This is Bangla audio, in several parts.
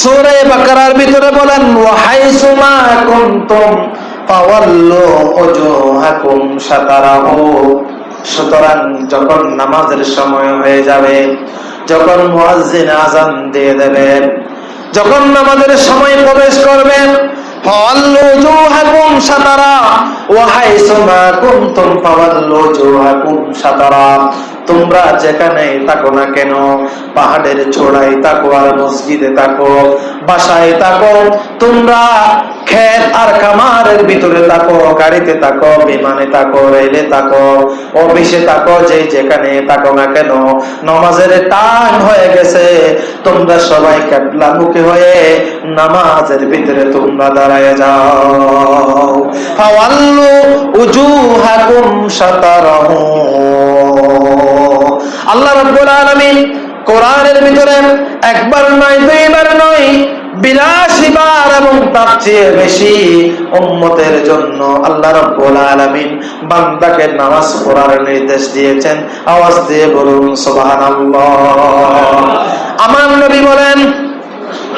সূরা বাকারার ভিতরে বলেন ওয়াহাইসুমা কুনতুম ফাওয়াল্লু উজুহাকুম শাতারাহু। সুতরাং যখন নামাজের সময় হয়ে যাবে, যখন মুয়াজ্জিন আজান দিয়ে দেবেন যখন নামাজের সময় প্রবেশ করবেন ফাওয়াল্লু উজুহাকুম শাতারা। ওয়া হাইসুমা কুনতুম ফাওয়াল্লু উজুহাকুম শাতারা। তোমরা যেখানে থাকো না কেন, পাহাড়ের ছোড়ায় থাকো আর মসজিদে থাকো, বাসায় থাকো, তোমরা খের আর খামারের ভিতরে থাকো, গাড়িতে থাকো, বিমানে থাকো, রেলে থাকো, অফিসে থাকো যে যেখানে থাকো না কেন, নমাজের টান হয়ে গেছে। তোমরা সবাই ক্যাবলা মুখে হয়ে নামাজের ভিতরে তোমরা দাঁড়ায় যাও। ফাওয়াল্লু উজুহাকুম সাতার আল্লাহ রাব্বুল আলামিন কোরআনের ভিতরে একবার নয়, দুইবার নয়, বিরাশি বার এবং তার চেয়ে বেশি উম্মতের জন্য আল্লাহ রাব্বুল আলামিন বান্দাকে নামাজ পড়ার নির্দেশ দিয়েছেন। আওয়াজ দিয়ে বলুন, সুবহানাল্লাহ। আমার নবী বলেন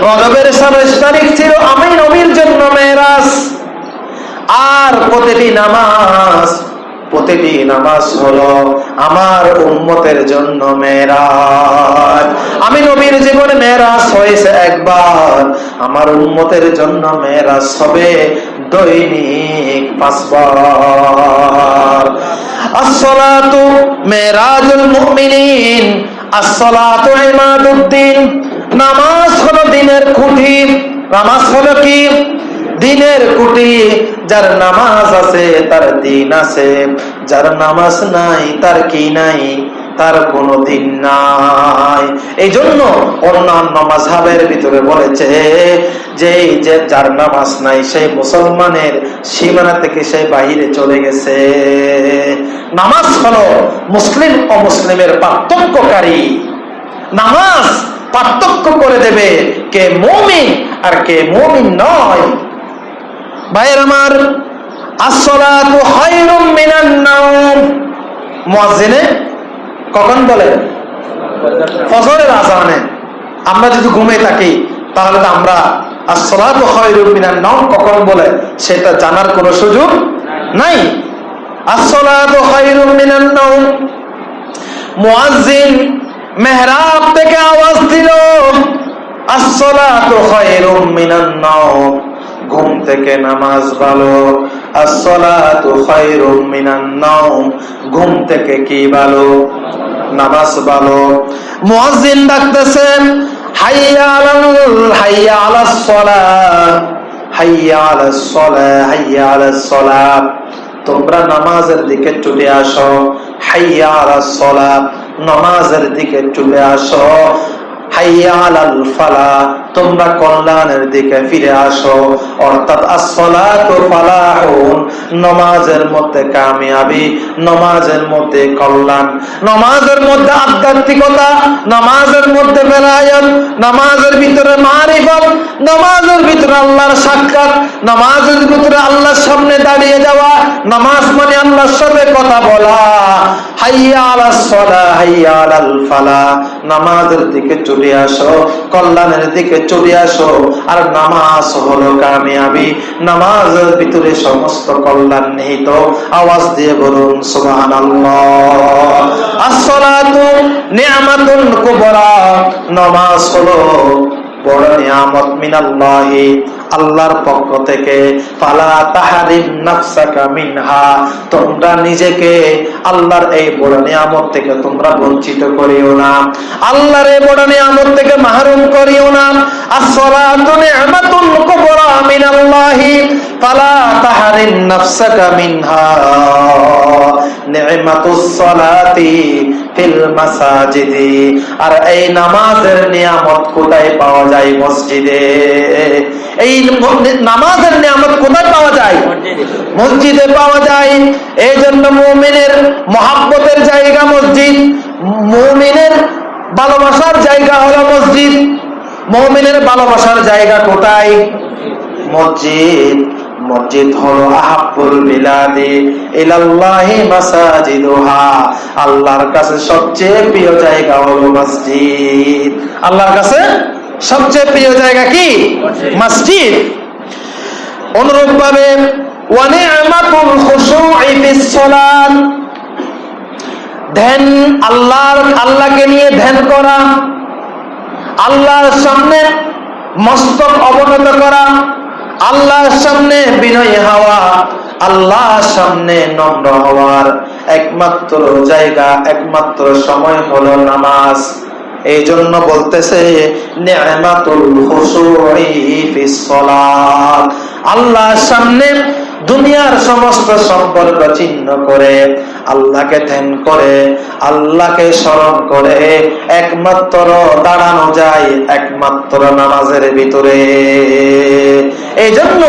রজবের সাতাশ তারিখ ছিল আমি নবীর জন্য মেরাজ আর প্রতিটি নামাজ প্রতিটি নামাজ হলো আমার উম্মতের জন্য মেরাজ। আমি নবীর জীবনে মেরাজ হয়েছে একবার। আমার উম্মতের জন্য মেরাজ হবে দৈনিক পাঁচবার। আসসালাতু মেরাজুল মুমিনিন, আসসালাতু ইমাদুদ্দিন। নামাজ হলো দিনের খুঁটি, নামাজ হলো কি? দিনের কুটি, যার নামাজ আছে, তার দিন আছে। যার নামাজ নাই, তার কি নাই? তার কোনো দিন নাই। এই জন্য অন্যান্য মাঝহাবের ভিতরে বলেছে যে যার নামাজ নাই সেই মুসলমানের সীমানা থেকে সে বাহিরে চলে গেছে। নামাজ হলো মুসলিম ও মুসলিমের পার্থক্যকারী। নামাজ পার্থক্য করে দেবে কে মমিন আর কে মমিন নয়। ভাইয়ের আমার খায়রুম মিনান কখন বলে? আমরা যদি ঘুমিয়ে থাকি, তাহলে তো আমরা নাওম কখন বলে, সেটা জানার কোনো সুযোগ নাই। খায়রুম মিনান মেহরাব থেকে আওয়াজ দিল খায়রুম মিনান ঘুম থেকে নামাজ ভালো। ঘুম থেকে কি ভালো? নামাজ ভালো। মুয়াজ্জিন ডাকতেছেন, হাইয়া তোমরা নামাজের দিকে ছুটে আসো। হাইয়া আলাস নামাজের দিকে চলে আসো। হাইয়া আলাল ফালা তোমরা কল্যাণের দিকে ফিরে আসো। অর্থাৎ নমাজের মধ্যে কামিয়াবি, নমাজের মধ্যে কল্যাণ, নমাজের মধ্যে আধ্যাত্মিকতা, নমাজের মধ্যে বেলায়ত, নমাজের ভিতরে মারিফত, নমাজের ভিতরে আল্লাহর সাক্ষাৎ, নমাজের ভিতরে আল্লাহর সামনে দাঁড়িয়ে যাওয়া, নামাজ মানে আল্লাহর সাথে কথা বলা। হাইয়া হাইয়া আলাল ফালা, নামাজের দিকে চলে আসো, কল্যাণের দিকে চলে আসো। আর নামাজ হলো কামিয়াবি। নামাজের ভিতরে সমস্ত কল্যাণ নিহিত। আওয়াজ দিয়ে বলুন সোহান নামাজ হলো বড় নিয়ামত মিনাল্লাহি। আল্লাহর পক্ষ থেকে তোমরা নিজেকে আল্লাহর এই বড় নিয়ামত থেকে তোমরা বঞ্চিত করিও না। আল্লাহর এই বড় নিয়ামত থেকে মাহরুম করিও না। আর এই নামাজের নিয়ামত কোথায় পাওয়া যায় মসজিদে? এই নামাজের নিয়ামত কোথায় পাওয়া যায়? মসজিদে পাওয়া যায়। এই জন্য মুমিনের মহাব্বতের জায়গা মসজিদ, মুমিনের ভালোবাসার জায়গা হলো মসজিদ। মুমিনের ভালোবাসার জায়গা কোথায়? মসজিদ। মসজিদ হলো আহাব্বুল বিলাদি ইলাল্লাহি মাসাজিদুহা। আল্লাহর কাছে সবচেয়ে প্রিয় জায়গা হলো মসজিদ। আল্লাহর কাছে সবচেয়ে প্রিয় জায়গা কি? মসজিদ। অনুরূপ ভাবে ধ্যান আল্লাহর আল্লাহকে নিয়ে ধ্যান করা আল্লাহর সামনে মস্তক অবনত করা আল্লাহর সামনে বিনয়ী হওয়া আল্লাহর সামনে নম্র হওয়ার একমাত্র জায়গা একমাত্র সময় হলো নামাজ। এই জন্য বলতেছে ফিস সামনে দুনিয়ার সমস্ত সম্পর্ক চিহ্ন করে, আল্লাহকে ধ্যান করে, আল্লাহকে স্মরণ করে, একমাত্র দাঁড়ানো যায় একমাত্র নামাজের ভিতরে। এই জন্য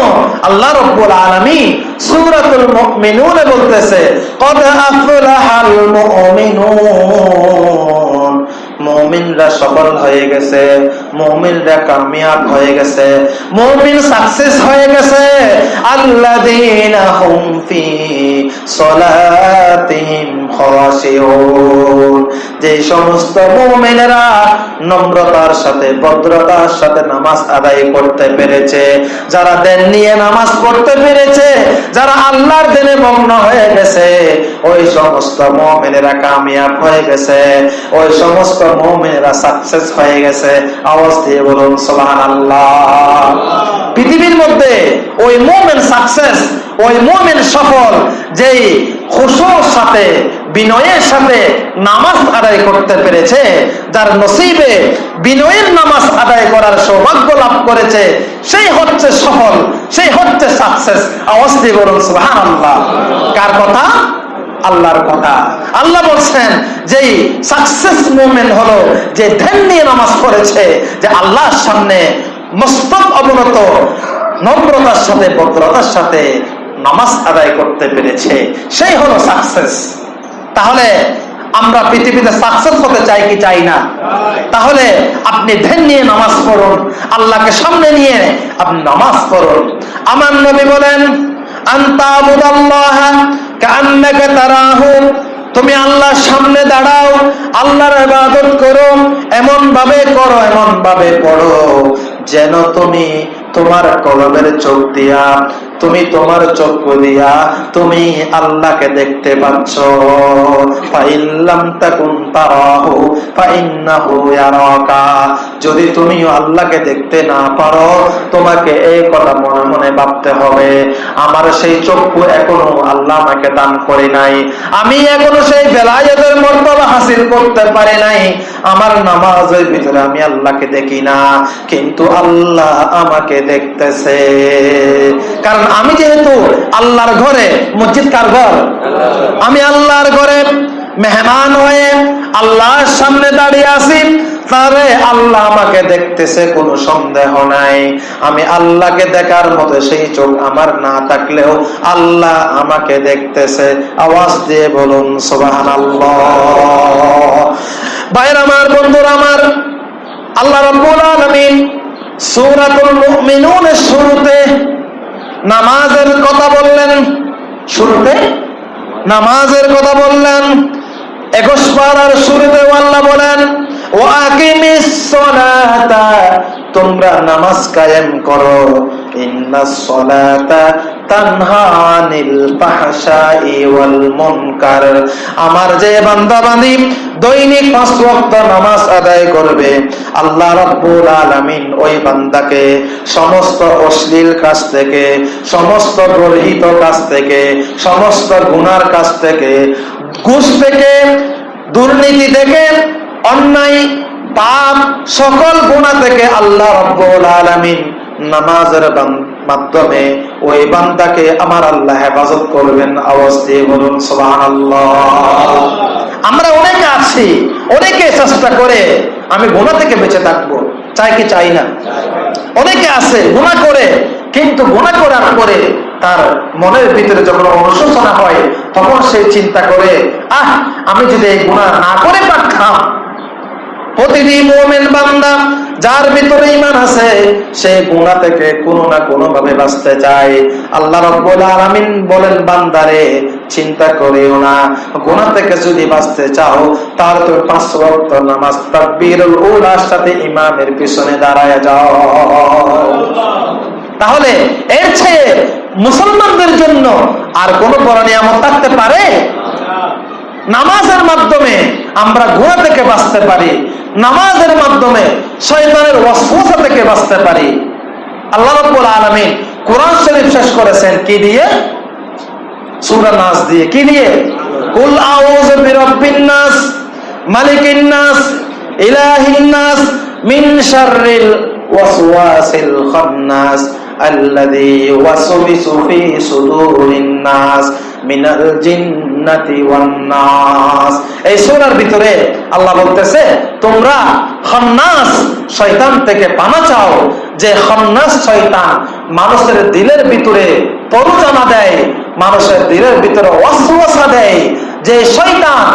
আল্লাহ রব্বুল আলমী সুরাতুল মুমিনুনে বলতেছে, কদ আফলাহাল মুমিনুন। মুমিনরা সফল হয়ে গেছে। মুমিনরা কামিয়াব হয়ে গেছে। মুমিন সাকসেস হয়ে গেছে। আল্লাযীনা হুম ফি সলাতিহিম খাশিউন। যে সমস্ত মুমিনেরা নম্রতার সাথে, ভদ্রতার সাথে নামাজ আদায় করতে পেরেছে, যারা দেন নিয়ে নামাজ পড়তে পেরেছে, যারা আল্লাহর দিনে মগ্ন হয়ে গেছে, ওই সমস্ত মুমিনেরা কামিয়াব হয়ে গেছে, ওই সমস্ত মুমিনেরা সাকসেস হয়ে গেছে। আওয়াজ দিয়ে বলুন, সুবহানাল্লাহ। পৃথিবীর মধ্যে ওই মুমিন সাকসেস ওই মুমিন সফল, যেই খুশুর সাথে, বিনয়ের সাথে নামাজ আদায় করতে পেরেছে, যার নসিবে বিনয়ের নামাজ আদায় করার সৌভাগ্য লাভ করেছে, সেই হচ্ছে সফল, সেই হচ্ছে সাকসেস আওয়াজ দিয়ে বলুন, সুবহানাল্লাহ। কার কথা? আল্লাহর কথা। আল্লাহ বলছেন যে সাকসেস মুভমেন্ট হলো যে ধ্যান নিয়ে নামাজ পড়েছে, যে আল্লাহর সামনে মস্তক অবনত, নম্রতার সাথে, ভদ্রতার সাথে নামাজ আদায় করতে পেরেছে। সেই হলো সাকসেস তাহলে আমরা পৃথিবীতে সাকসেস হতে চাই কি চাই না? তাহলে আপনি ধ্যান নিয়ে নামাজ পড়ুন, আল্লাহকে সামনে নিয়ে আপনি নামাজ পড়ুন। আমার নবী বলেন আন্তাবুদাল্লাহ কান্নাকে তারাহু তুমি আল্লাহর সামনে দাঁড়াও, আল্লাহর ইবাদত করো এমন ভাবে করো এমন ভাবে পড়ো, যেন তুমি তোমার কলমের চোখ দিয়া তুমি তোমার চক্ষু দিয়া তুমি আল্লাহকে দেখতে পাচ্ছ। তারাহু যদি তুমি আল্লাহকে দেখতে না পারো, তোমাকে এই কথা মনে মনে ভাবতে হবে। আমার সেই চক্ষু এখনও আল্লাহ আমাকে দান করে নাই। আমি এখনও সেই বেলায়েতের মর্তবা হাসিল করতে পারি নাই। আমার নামাজের ভিতরে আমি আল্লাহকে দেখি না, কিন্তু আল্লাহ আমাকে দেখতেছে। কারণ আমি যেহেতু আল্লাহর ঘরে মসজিদ কার ঘর? আমি আল্লাহর ঘরে মেহমান হয়ে আল্লাহর সামনে দাঁড়িয়ে আছি তারে আল্লাহ আমাকে দেখতেছে, কোনো সন্দেহ নাই। আমি আল্লাহকে দেখার মতো সেই চোখ আমার না থাকলেও আল্লাহ আমাকে দেখতেছে। আওয়াজ দিয়ে বলুন সোবাহান আমার, বন্ধুরা আমার, আল্লাহ রব্বুল আলামিন সূরাতুল মুমিনুনের শুরুতে নামাজের কথা বললেন। শুরুতে নামাজের কথা বললেন। একুশ পাড়ার শুরুতে আল্লাহ বলেন তোমরা নামাজ কায়েম করো। আমার যে বান্দা বান্দি দৈনিক পাঁচ ওয়াক্ত নামাজ আদায় করবে, আল্লাহ রাব্বুল আলামিন ওই বান্দাকে সমস্ত অশ্লীল কাজ থেকে, সমস্ত গর্হিত কাজ থেকে, সমস্ত গুনার কাজ থেকে, ঘুষ থেকে, দুর্নীতি থেকে, অন্যায়, পাপ সকল গুণা থেকে আল্লাহ রব্বুল আলামিন নামাজের বান- মাধ্যমে ওই বান্দাকে আমার আল্লাহ হেফাজত করবেন। আওয়াজ দিয়ে বলুন, সুবহানাল্লাহ। আমরা অনেকে আছি, অনেকে চেষ্টা করে আমি গুণা থেকে বেঁচে থাকব। চাই কি চাই না? অনেকে আছে গুণা করে, কিন্তু গুণা করার পরে তার মনের ভিতরে যখন অনুশোচনা হয়, তখন সে চিন্তা করে, আহ, আমি যদি এই গুণা না করে পারতাম প্রতিটি মোমেন বান্দা, যার ভিতরে ইমান আছে, সে গুণা থেকে কোনো না কোনো ভাবে বাঁচতে চায়। আল্লাহ রব্বুল আলামিন বলেন, বান্দারে, চিন্তা করিও না। গুণা থেকে যদি বাঁচতে চাও তাহলে তুমি পাঁচ ওয়াক্ত নামাজ তাকবীরুল উলার সাথে ইমামের পিছনে দাঁড়ায় যাও। তাহলে এর চেয়ে মুসলমানদের জন্য আর কোন বড় নিয়ামত থাকতে পারে? নামাজের মাধ্যমে আমরা গুণা থেকে বাঁচতে পারি, নামাজের মাধ্যমে শয়তানের ওয়াসওয়াসা থেকে বাঁচতে পারি। আল্লাহ রাব্বুল আলামিন কোরআন শরীফ শেষ করেছেন, কি দিয়ে? সূরা দিয়ে, কি দিয়ে? এই ভিতরে আল্লাহ বলতেছে, তোমরা খান্নাস শয়তান থেকে পানা চাও, যে খান্নাস শয়তান মানুষের দিলের ভিতরে তরুজানা দেয়, মানুষের দিলের ভিতরে ওয়াসওয়াসা দেয়, যে শয়তান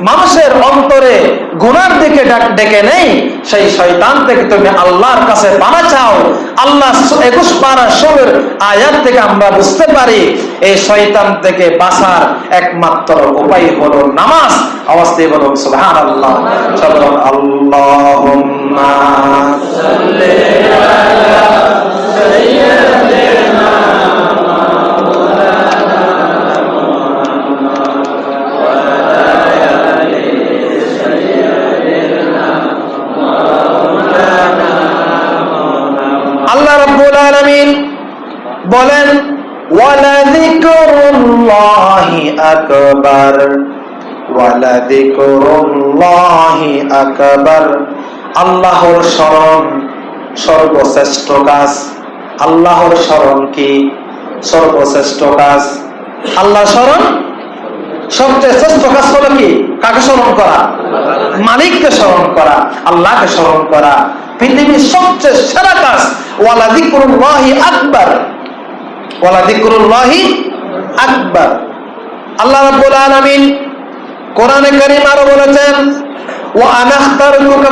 মানুষের অন্তরে গুনার দিকে ডাক- নেই, সেই শয়তান থেকে তুমি আল্লাহর কাছে পানা চাও। আল্লাহ একুশ পারা ষোলোর আয়াত থেকে আমরা বুঝতে পারি, এই শয়তান থেকে বাঁচার একমাত্র উপায় হলো নামাজ। দিয়ে বলুন সুবহান আল্লাহ আল্লাহ ওয়ালাযিকরুল্লাহি আকবার আকবার আল্লাহর শরণ সর্বশ্রেষ্ঠ কাজ। আল্লাহর শরণ কি? সর্বশ্রেষ্ঠ কাজ। আল্লাহ শরণ সবচেয়ে শ্রেষ্ঠ কাজ হলো কি? কাকে স্মরণ করা? মালিককে স্মরণ করা, আল্লাহকে স্মরণ করা। পৃথিবীর সবচেয়ে সেরা কাজ ওয়ালা যিকরুল্লাহি আকবার। ওলা আল্লাহ রাব্বুল আলামিন কোরআনে কারীম আরও বলেছেন, ওয়া আনাখতারতুকা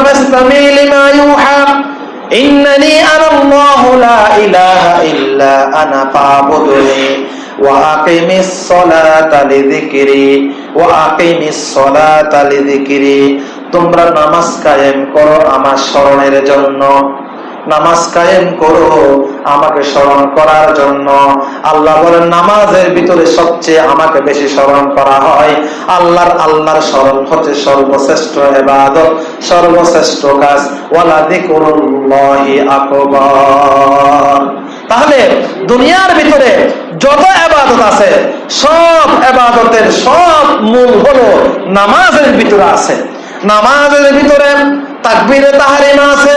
ইন্নানি আনাল্লাহু লা ইলাহা ইল্লা আনা ফাবুদনি, ওয়া আকিমিস সালাতা লিযিকরি, ওয়া আকিমিস সালাতা লিযিকরি। তোমরা নামাজ কায়েম করো আমার স্মরণের জন্য। নামাজ কায়েম করো, আমাকে স্মরণ করার জন্য। আল্লাহ বলেন, নামাজের ভিতরে সবচেয়ে আমাকে বেশি স্মরণ করা হয় আল্লাহর আল্লাহর স্মরণ হচ্ছে সর্বশ্রেষ্ঠ এবাদত সর্বশ্রেষ্ঠ কাজ। ওয়ালা যিকরুল্লাহি আকবার। তাহলে দুনিয়ার ভিতরে যত এবাদত আছে, সব এবাদতের সব মূল হলো নামাজের ভিতরে আছে। নামাজের ভিতরে তাকবীরে তাহারিমা আছে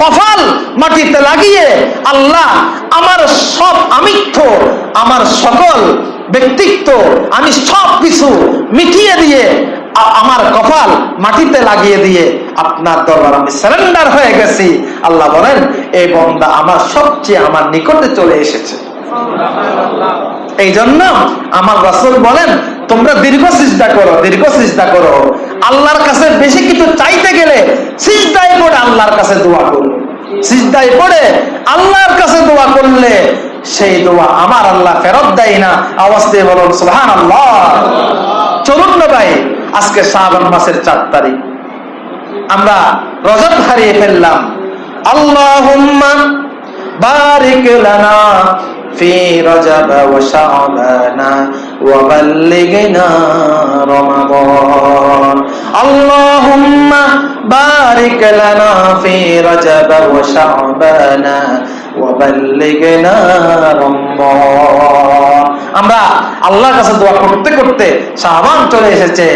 কফাল মাটিতে লাগিয়ে আল্লাহ আমার সব আমিত্ব, আমার সকল ব্যক্তিত্ব, আমি সব কিছু মিটিয়ে দিয়ে আমার কপাল মাটিতে লাগিয়ে দিয়ে আপনার দরবার আমি সারেন্ডার হয়ে গেছি। আল্লাহ বলেন, এই বন্দা আমার সবচেয়ে আমার নিকটে চলে এসেছে। এই জন্য আমার রাসূল বলেন, তোমরা দীর্ঘ সিজদা করো, দীর্ঘ সিজদা করো। আল্লাহর কাছে বেশি কিছু চাইতে গেলে সিজদায় পড়ে আল্লাহর কাছে দোয়া করো। সিজদায় পড়ে আল্লাহর কাছে দোয়া করলে সেই দোয়া আমার আল্লাহ ফেরত দেয় না। আওয়াজ বলুন, সুবহানাল্লাহ। চলুন না ভাই, আজকে শ্রাবণ মাসের চার তারিখ। আমরা রজত হারিয়ে ফেললাম। আল্লাহুম্মা বারিক লানা في رجب وشعبان وبلغنا رمضان اللهم بارك لنا في رجب وشعبان وبلغنا رمضان আমরা আল্লাহর কাছে দোয়া করতে করতে শাহবান চলে এসেছে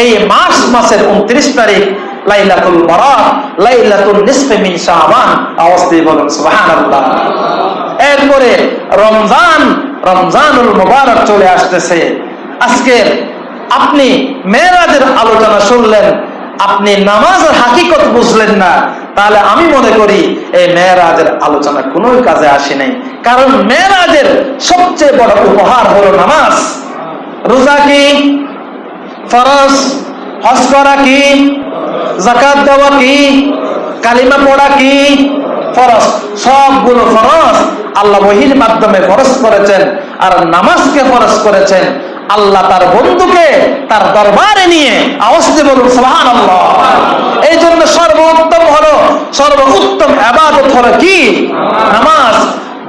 এই মাস মাসের উনত্রিশ তারিখ লাইলাতুল বারাত লাইলাতুল নিসফে মিন শাবান আওয়াজ দিয়ে বলুন সুবহানাল্লাহ এরপরে রমজান, রমজানুল মুবারক চলে আসতেছে। আজকে আপনি মেয়েরাজের আলোচনা শুনলেন, আপনি নামাজের হাকিকত বুঝলেন না। তাহলে আমি মনে করি এই মেয়েরাজের আলোচনা কোনো কাজে আসে নাই। কারণ মেয়েরাজের সবচেয়ে বড় উপহার হলো নামাজ। রোজা কি? ফরজ? হজ করা কি? জাকাত দেওয়া কি? কালিমা পড়া কি? ফরজ, সবগুলো ফরজ আল্লাহ বহির মাধ্যমে ফরজ করেছেন আর নামাজকে ফরস করেছেন। আল্লাহ তার বন্ধুকে তার দরবারে নিয়ে আওয়াজ বলুন সুবহান আল্লাহ এই জন্য সর্বোত্তম হলো, সর্বোত্তম আবাদত হলো কি? নামাজ।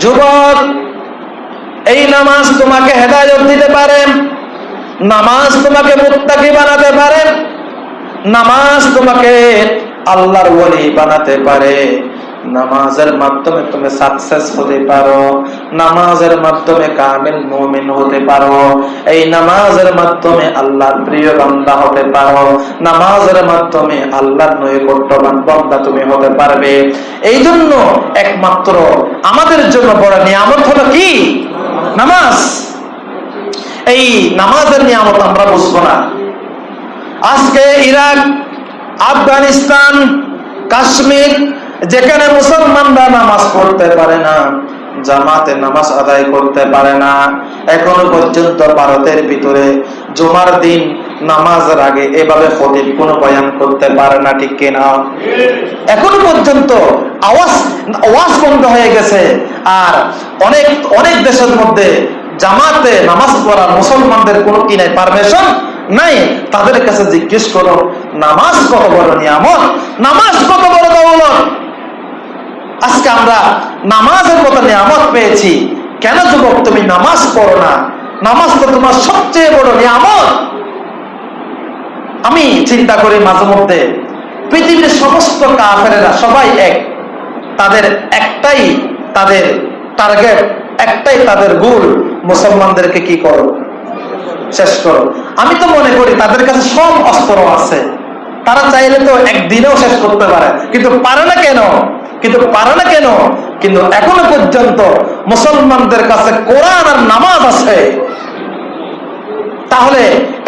যুবক, এই নামাজ তোমাকে হেদায়ত দিতে পারে, নামাজ তোমাকে মুত্তাকি বানাতে পারে, নামাজ তোমাকে আল্লাহর ওলি বানাতে পারে। নামাজের মাধ্যমে তুমি সাকসেস হতে পারো, নামাজের মাধ্যমে কামিল মুমিন হতে পারো, এই নামাজের মাধ্যমে আল্লাহর প্রিয় বান্দা হতে পারো, নামাজের মাধ্যমে আল্লাহর নৈকট্যবান বান্দা তুমি হতে পারবে। এই জন্য একমাত্র আমাদের জন্য বড় নিয়ামত হলো কি? নামাজ। এই নামাজের নিয়ামত আমরা বুঝব না। আজকে ইরাক, আফগানিস্তান, কাশ্মীর যেখানে মুসলমানরা নামাজ পড়তে পারে না, জামাতে নামাজ আদায় করতে পারে না। এখনও পর্যন্ত ভারতের ভিতরে জুমার দিন নামাজের আগে এভাবে খতিব কোন বয়ান করতে পারে না, ঠিক কিনা? এখনও পর্যন্ত আওয়াজ আওয়াজ বন্ধ হয়ে গেছে। আর অনেক অনেক দেশের মধ্যে জামাতে নামাজ পড়ার মুসলমানদের কোনো কি নাই, পারমিশন নাই? তাদের কাছে জিজ্ঞেস করো, নামাজ কত বড় নিয়ামত? নামাজ কত বড় দৌলত? আজকে আমরা নামাজের মতো নিয়ামত পেয়েছি। কেন যুবক, তুমি নামাজ পড়ো না? নামাজ তো তোমার সবচেয়ে বড় নিয়ামত। আমি চিন্তা করি মাঝে মধ্যে, পৃথিবীর সমস্ত কাফেরেরা সবাই এক। তাদের একটাই তাদের টার্গেট, একটাই তাদের গুল, মুসলমানদেরকে কি করো? শেষ করো। আমি তো মনে করি তাদের কাছে সব অস্ত্র আছে। তারা চাইলে তো একদিনেও শেষ করতে পারে, কিন্তু পারে না কেন? কিন্তু পারে না কেন? কিন্তু এখনও পর্যন্ত মুসলমানদের কাছে কোরআন আর নামাজ আছে। তাহলে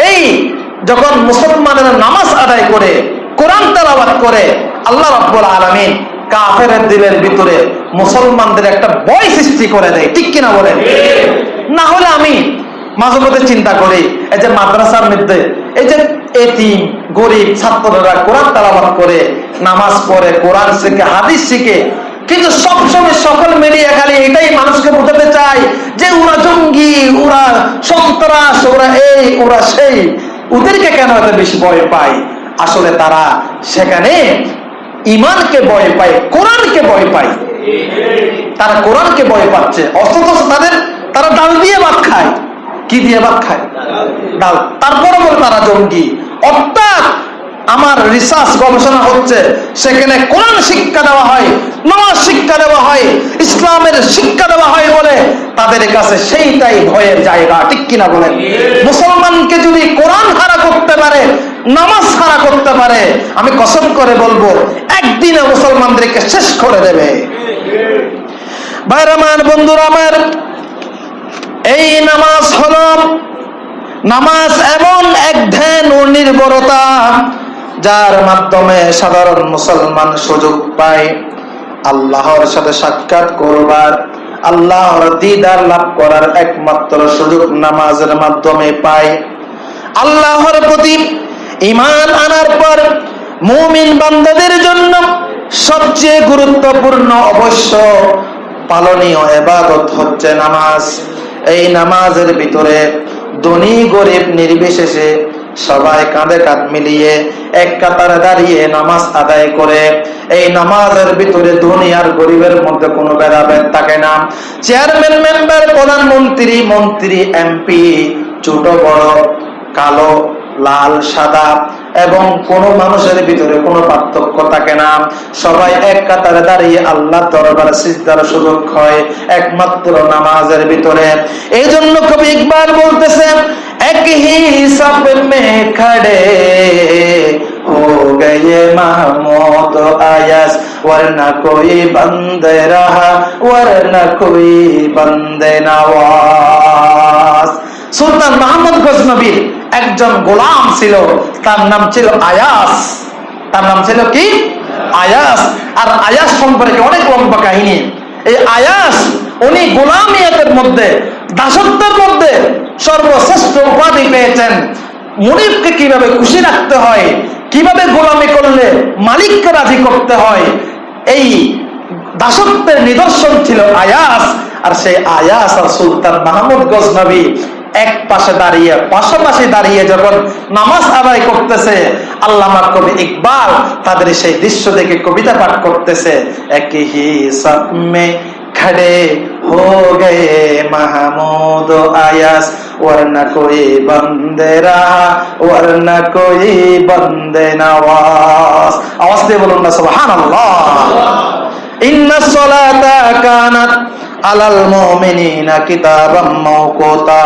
এই যখন মুসলমানেরা নামাজ আদায় করে কোরআন তেলাওয়াত করে আল্লাহ রাব্বুল আলামিন কাফের দিলের ভিতরে মুসলমানদের একটা ভয় সৃষ্টি করে দেয়। ঠিক কিনা বলেন? না হলে আমি মাঝে মধ্যে চিন্তা করি, এই যে মাদ্রাসার মধ্যে, এই যে এতিম, গরিব ছাত্ররা কোরআন তালাবাদ করে, নামাজ পড়ে, কোরআন শিখে, হাদিস শিখে, কিন্তু সবসময় সকল মিলিয়ে খালি এটাই মানুষকে বোঝাতে চাই যে ওরা জঙ্গি, ওরা সন্ত্রাস, ওরা এই, ওরা সেই। ওদেরকে কেন এত বেশি ভয় পায়? আসলে তারা সেখানে ইমানকে ভয় পায়, কোরআনকে ভয় পায়। তারা কোরআনকে ভয় পাচ্ছে, অথচ তাদের, তারা ডাল দিয়ে ভাত খায়। কি দিয়ে ভাত খায়? ডাল। তারপরে বলে তারা জঙ্গি। অর্থাৎ আমার রিসার্চ গবেষণা হচ্ছে, সেখানে কোরআন শিক্ষা দেওয়া হয়, নামাজ শিক্ষা দেওয়া হয়, ইসলামের শিক্ষা দেওয়া হয় বলে তাদের কাছে সেইটাই ভয়ের জায়গা, ঠিক কিনা বলেন? মুসলমানকে যদি কোরআন হারা করতে পারে, নামাজ হারা করতে পারে, আমি কসম করে বলব, একদিনে মুসলমানদেরকে শেষ করে দেবে। বাইরামান বন্ধুরা আমার এই নামাজ হল নামাজ এমন এক ধ্যান ও নির্ভরতা যার মাধ্যমে সাধারণ মুসলমান সুযোগ পায়। আল্লাহর সাথে সাক্ষাৎ করবার, আল্লাহর দিদার লাভ করার একমাত্র সুযোগ নামাজের মাধ্যমে পায়। আল্লাহর প্রতি ইমান আনার পর মুমিন বান্দাদের জন্য সবচেয়ে গুরুত্বপূর্ণ অবশ্য পালনীয় এবাদত হচ্ছে নামাজ। এই নামাজের ভিতরে ধনী, গরিব, নির্বিশেষে সবাই কাঁধে কাঁধ মিলিয়ে এক কাতারে দাঁড়িয়ে নামাজ আদায় করে। এই নামাজের ভিতরে ধনী আর গরিবের মধ্যে কোনো ভেদাভেদ থাকে না। চেয়ারম্যান মেম্বার প্রধানমন্ত্রী, মন্ত্রী এমপি ছোট, বড়, কালো, লাল, সাদা এবং কোন মানুষের ভিতরে কোনো পার্থক্য থাকে না সবাই এক কাতারে দাঁড়িয়ে আল্লাহ দরবার সিজদার সুযোগ হয় একমাত্র নামাজের ভিতরে এই জন্য কবি ইকবাল বলতেছে এক হি সব মে খড়ে हो गए महमूद आयस वरना कोई बंद रहा वरना कोई बंद नवाज সুলতান মাহমুদ গজনবীর একজন গোলাম ছিল তার নাম ছিল আয়াস। তার নাম ছিল কি? আয়াস। আর আয়াস সম্পর্কে অনেক লম্বা কাহিনী। এই আয়াস, উনি গোলামিয়াতের মধ্যে, দাসত্বের মধ্যে সর্বশ্রেষ্ঠ উপাধি পেয়েছেন। মুনিফকে কীভাবে খুশি রাখতে হয়, কীভাবে গোলামি করলে মালিককে রাজি করতে হয়, এই দাসত্বের নিদর্শন ছিল আয়াস। আর সেই আয়াস আর সুলতান মাহমুদ গজনবী এক পাশে দাঁড়িয়ে পাশাপাশি দাঁড়িয়ে যখন নামাজ আদায় করতেছে আল্লামা কবি ইকবাল তাদের সেই দৃশ্য দেখে কবিতা পাঠ করতেছে একই হি সব মে खड़े हो गए महमूद आयास वरना कोई बंदे रहा वरना कोई बंदे नवाज आवाज দিয়ে বলুন না সুবহানাল্লাহ ইন্না সলাতা কানাত আলাল মুমিনিনা কিতাবাম মাওকুতা।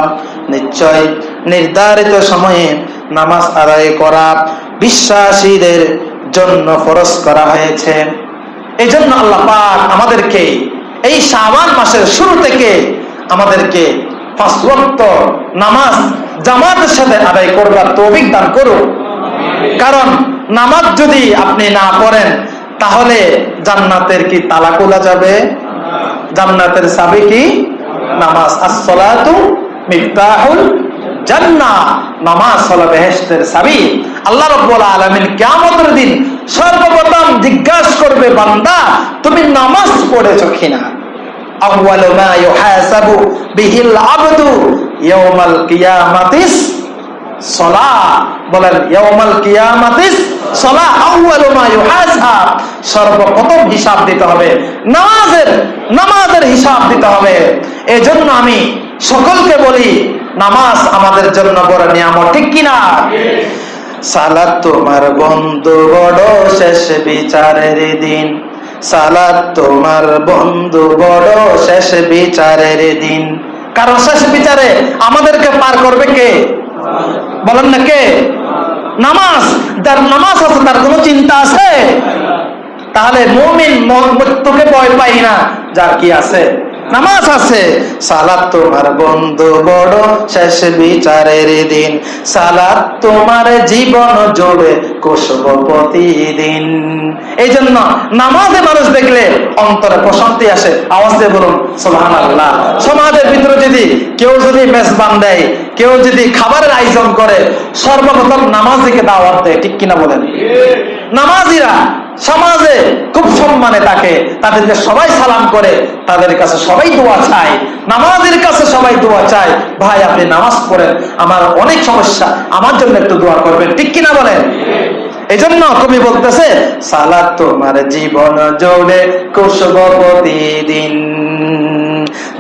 নিশ্চয় নির্ধারিত সময়ে নামাজ আদায় করা বিশ্বাসীদের জন্য ফরজ করা হয়েছে। এই জন্য আল্লাহ পাক আমাদেরকে এই শাবান মাসের শুরু থেকে আমাদেরকে পাঁচ ওয়াক্ত নামাজ জামাতের সাথে আদায় করবার তৌফিক দান করুন কারণ নামাজ যদি আপনি না পড়েন, তাহলে জান্নাতের কি তালা খোলা যাবে? জান্নাতের চাবি কি? নামাজ। আসসালাতু মিফতাহুল জান্নাহ নামাজ হলো বেহেশতের চাবি। আল্লাহ রাব্বুল আলামিন কিয়ামতের দিন সর্বপ্রথম জিজ্ঞাসা করবে, বান্দা, তুমি নামাজ পড়েছো কিনা? আউয়ালু মা ইউহাসাবু বিহিল আবদু ইয়াউমাল কিয়ামাতিস সলা। বলেন, ইয়াউমাল কিয়ামাতিস সলা, আউয়ালু মা ইউহাসাব সর্বপ্রথম হিসাব দিতে হবে। নামাজের নামাজের হিসাব দিতে হবে। এজন্য আমি সকলকে বলি, নামাজ আমাদের জন্য বড় নিয়ামত, ঠিক কিনা? সালাত তোমার বন্ধু বড় শেষ বিচারের দিন। সালাত তোমার বন্ধু বড় শেষ বিচারের দিন। কারণ শেষ বিচারে আমাদেরকে পার করবে কে? বলেন না কে? নামাজ, যার নামাজ আছে তার কোনো চিন্তা আছে? তাহলে মুমিন মৃত্যুকে ভয় পাই না। যার কি আছে? নামাজ আছে। সালাত তোমার বন্ধু বড়, শেষ বিচারের দিন। সালাত তোমার জীবন জোড়ে কুসব প্রতিদিন। এই জন্য নামাজে মানুষ দেখলে অন্তরে প্রশান্তি আসে। আওয়াজ দিয়ে বলুন সোহান আল্লাহ সমাজের ভিতরে যদি কেউ যদি মেজবান দেয়, কেউ যদি খাবারের আয়োজন করে, সর্বপ্রথম নামাজ দিকে দাওয়াত দেয়, ঠিক কিনা বলেন? নামাজিরা সমাজে খুব সম্মানে থাকে তাদেরকে সবাই সালাম করে, তাদের কাছে সবাই দোয়া চায়, নামাজের কাছে সবাই দোয়া চায়। ভাই, আপনি নামাজ পড়েন, আমার অনেক সমস্যা, আমার জন্য একটু দোয়া করবেন, ঠিক কিনা বলেন? এই জন্য কবি বলতেছে, সালাত তোমার জীবন জোড়ে কুসব প্রতিদিন।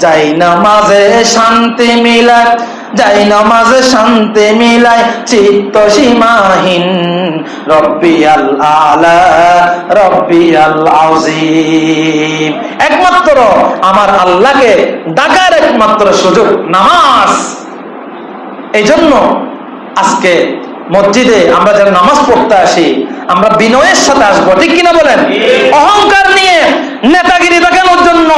যাই নামাজে শান্তি মিলায় যাই নামাজে শান্তি মিলাই চিত্ত সীমাহীন। রব্বি আল আলা রব্বি আল আউজিম একমাত্র আমার আল্লাহকে ডাকার একমাত্র সুযোগ নামাজ। এই জন্য আজকে মসজিদে আমরা যেন নামাজ পড়তে আসি, আমরা বিনয়ের সাথে আসব, ঠিক কিনা বলেন? অহংকার নিয়ে নেতাগিরি দেখানোর জন্য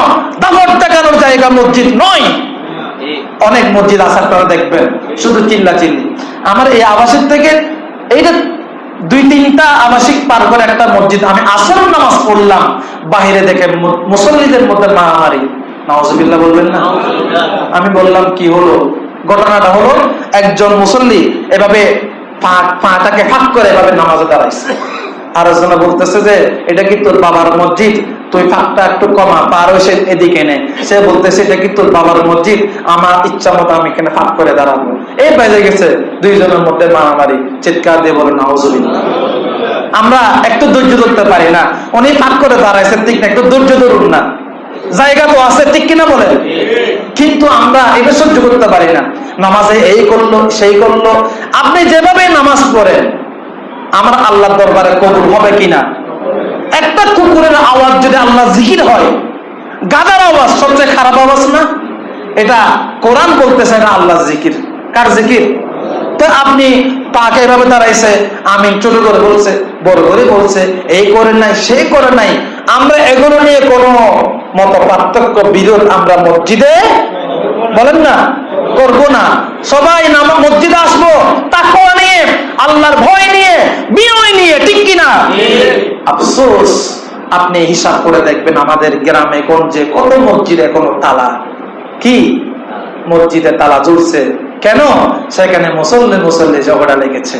দামর দেখানোর জায়গা মসজিদ নয়। অনেক মসজিদ আসার পরে দেখবেন শুধু চিল্লা চিল্লি আমার এই আবাসিক থেকে এইটা দুই তিনটা আবাসিক পার করে একটা মসজিদ। আমি আসর নামাজ পড়লাম বাহিরে দেখে মুসল্লিদের মধ্যে মারামারি। বলবেন না? আমি বললাম কি হলো? ঘটনাটা হলো একজন মুসল্লি এভাবে পাটাকে ফাঁক করে এভাবে নামাজে দাঁড়াইছে। আর বলতেছে যে এটা কি তোর বাবার মসজিদ? তুই ফাঁকটা একটু কমা, পার এদিকে নে সে বলতেছে, এটা কি তোর বাবার মসজিদ? আমার ইচ্ছা মতো আমি এখানে ফাঁক করে দাঁড়াবো। এই বেজে গেছে দুইজনের মধ্যে মারামারি, চিৎকার দিয়ে বলে, নাউজুবিল্লাহ। আমরা একটু ধৈর্য ধরতে পারি না। উনি ফাঁক করে দাঁড়াইছেন ঠিক না, একটু ধৈর্য ধরুন না। জায়গা তো আছে, ঠিক কিনা বলে কিন্তু আমরা এটা সহ্য করতে পারি না। নামাজে এই করল, সেই করল। আপনি যেভাবে নামাজ পড়েন, আমার আল্লাহর দরবারে কবুল হবে কিনা? একটা কুকুরের আওয়াজ যদি আল্লাহ জিকির হয়, গাদার আওয়াজ, সবচেয়ে খারাপ আওয়াজ না? এটা কোরআন বলতেছে না আল্লাহ জিকির। কার জিকির? তো আপনি পাকে এভাবে দাঁড়াইছে আমি ছোট করে বলছে, বড় করে বলছে, এই করে নাই, সেই করে নাই। আমরা এগুলো নিয়ে কোনো মত পার্থক্য বিরোধ আমরা মসজিদে বলেন না। করব না। সবাই নামা মসজিদে আসব, তাকওয়া নিয়ে, আল্লাহর ভয় নিয়ে, বিনয় নিয়ে, ঠিক কিনা? আফসোস, আপনি হিসাব করে দেখবেন আমাদের গ্রামে কোন যে কত মসজিদ এখনও তালা। কি? মসজিদে তালা জ্বলছে। কেন? সেখানে মুসল্লি মুসল্লি ঝগড়া লেগেছে।